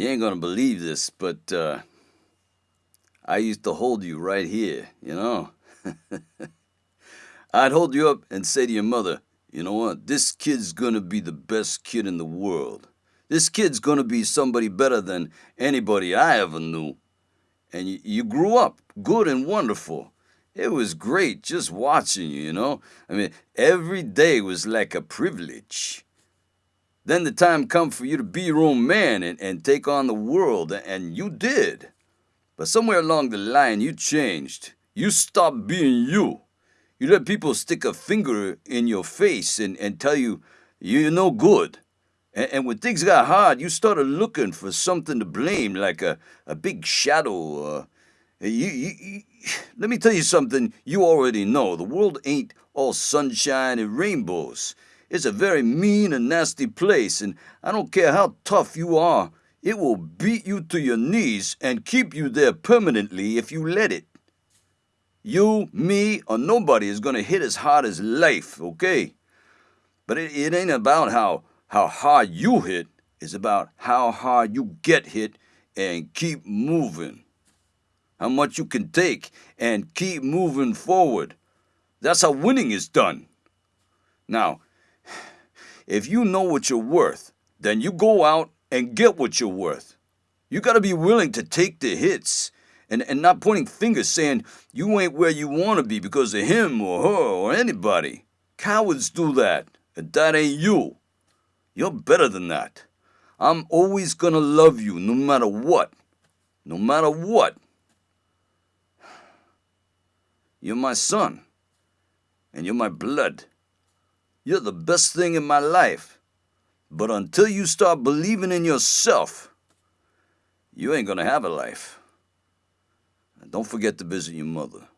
You ain't gonna believe this, but uh, I used to hold you right here, you know? I'd hold you up and say to your mother, you know what, this kid's gonna be the best kid in the world. This kid's gonna be somebody better than anybody I ever knew. And you, you grew up good and wonderful. It was great just watching you, you know? I mean, every day was like a privilege. Then the time come for you to be your own man and, and take on the world, and you did. But somewhere along the line, you changed. You stopped being you. You let people stick a finger in your face and, and tell you you're no good. And, and when things got hard, you started looking for something to blame, like a, a big shadow. Uh, you, you, you, let me tell you something you already know. The world ain't all sunshine and rainbows. It's a very mean and nasty place, and I don't care how tough you are, it will beat you to your knees and keep you there permanently if you let it. You, me, or nobody is going to hit as hard as life, okay? But it, it ain't about how, how hard you hit, it's about how hard you get hit and keep moving. How much you can take and keep moving forward. That's how winning is done. Now, if you know what you're worth, then you go out and get what you're worth. You got to be willing to take the hits and, and not pointing fingers saying you ain't where you want to be because of him or her or anybody. Cowards do that, and that ain't you. You're better than that. I'm always going to love you no matter what. No matter what. You're my son, and you're my blood. You're the best thing in my life. But until you start believing in yourself, you ain't gonna have a life. And don't forget to visit your mother.